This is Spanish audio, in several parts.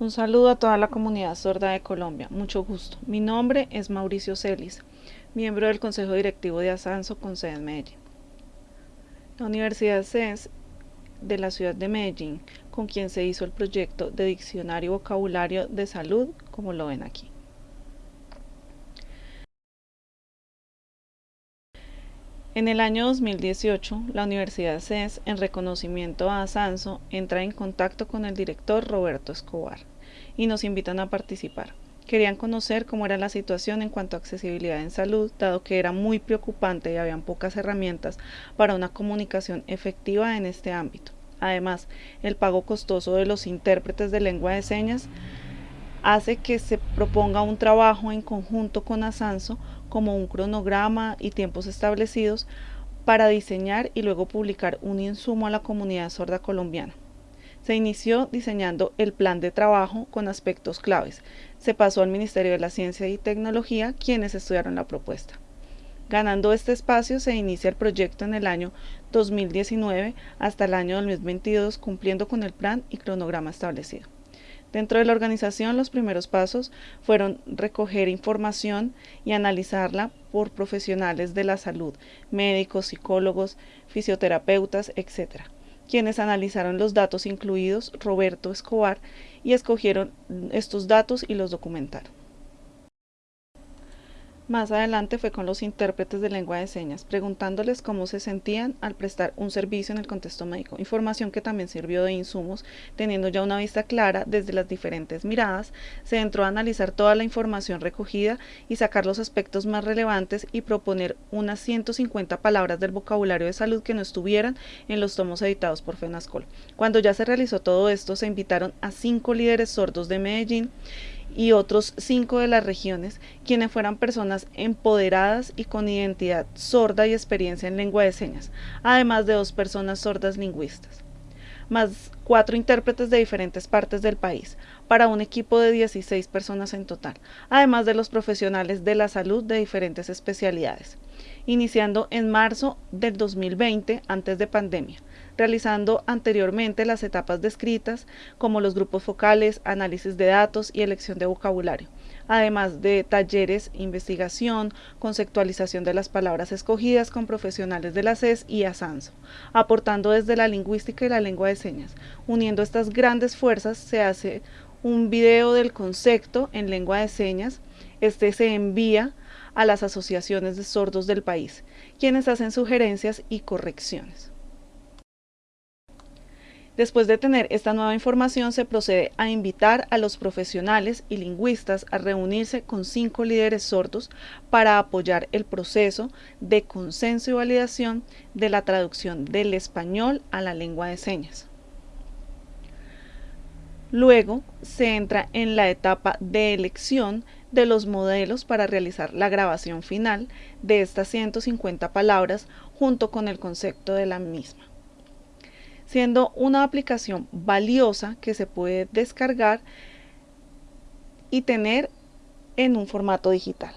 Un saludo a toda la comunidad sorda de Colombia. Mucho gusto. Mi nombre es Mauricio Celis, miembro del Consejo Directivo de Asanso con sede en Medellín. La Universidad CES de la ciudad de Medellín, con quien se hizo el proyecto de diccionario vocabulario de salud, como lo ven aquí. En el año 2018, la Universidad CES, en reconocimiento a Asanso, entra en contacto con el director Roberto Escobar y nos invitan a participar. Querían conocer cómo era la situación en cuanto a accesibilidad en salud, dado que era muy preocupante y habían pocas herramientas para una comunicación efectiva en este ámbito. Además, el pago costoso de los intérpretes de lengua de señas hace que se proponga un trabajo en conjunto con Asanso como un cronograma y tiempos establecidos para diseñar y luego publicar un insumo a la comunidad sorda colombiana. Se inició diseñando el plan de trabajo con aspectos claves. Se pasó al Ministerio de la Ciencia y Tecnología, quienes estudiaron la propuesta. Ganando este espacio se inicia el proyecto en el año 2019 hasta el año 2022 cumpliendo con el plan y cronograma establecido. Dentro de la organización los primeros pasos fueron recoger información y analizarla por profesionales de la salud, médicos, psicólogos, fisioterapeutas, etc., quienes analizaron los datos incluidos Roberto Escobar y escogieron estos datos y los documentaron. Más adelante fue con los intérpretes de lengua de señas, preguntándoles cómo se sentían al prestar un servicio en el contexto médico, información que también sirvió de insumos, teniendo ya una vista clara desde las diferentes miradas, se entró a analizar toda la información recogida y sacar los aspectos más relevantes y proponer unas 150 palabras del vocabulario de salud que no estuvieran en los tomos editados por FENASCOL. Cuando ya se realizó todo esto, se invitaron a cinco líderes sordos de Medellín y otros cinco de las regiones, quienes fueran personas empoderadas y con identidad sorda y experiencia en lengua de señas, además de dos personas sordas lingüistas, más cuatro intérpretes de diferentes partes del país, para un equipo de 16 personas en total, además de los profesionales de la salud de diferentes especialidades, iniciando en marzo del 2020, antes de pandemia realizando anteriormente las etapas descritas como los grupos focales, análisis de datos y elección de vocabulario, además de talleres, investigación, conceptualización de las palabras escogidas con profesionales de la CES y ASANSO, aportando desde la lingüística y la lengua de señas. Uniendo estas grandes fuerzas se hace un video del concepto en lengua de señas, este se envía a las asociaciones de sordos del país, quienes hacen sugerencias y correcciones. Después de tener esta nueva información, se procede a invitar a los profesionales y lingüistas a reunirse con cinco líderes sordos para apoyar el proceso de consenso y validación de la traducción del español a la lengua de señas. Luego se entra en la etapa de elección de los modelos para realizar la grabación final de estas 150 palabras junto con el concepto de la misma siendo una aplicación valiosa que se puede descargar y tener en un formato digital.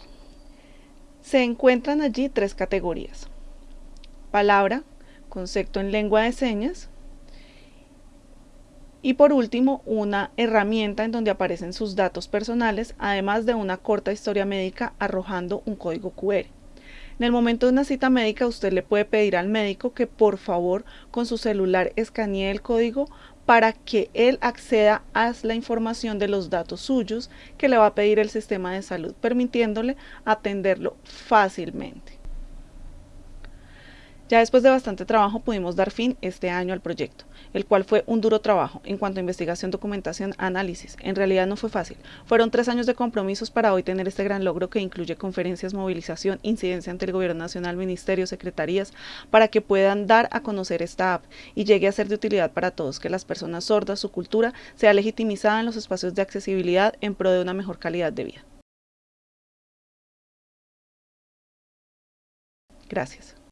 Se encuentran allí tres categorías. Palabra, concepto en lengua de señas y por último una herramienta en donde aparecen sus datos personales además de una corta historia médica arrojando un código QR. En el momento de una cita médica, usted le puede pedir al médico que por favor con su celular escanee el código para que él acceda a la información de los datos suyos que le va a pedir el sistema de salud, permitiéndole atenderlo fácilmente. Ya después de bastante trabajo pudimos dar fin este año al proyecto, el cual fue un duro trabajo en cuanto a investigación, documentación, análisis. En realidad no fue fácil. Fueron tres años de compromisos para hoy tener este gran logro que incluye conferencias, movilización, incidencia ante el gobierno nacional, ministerios, secretarías, para que puedan dar a conocer esta app y llegue a ser de utilidad para todos, que las personas sordas, su cultura, sea legitimizada en los espacios de accesibilidad en pro de una mejor calidad de vida. Gracias.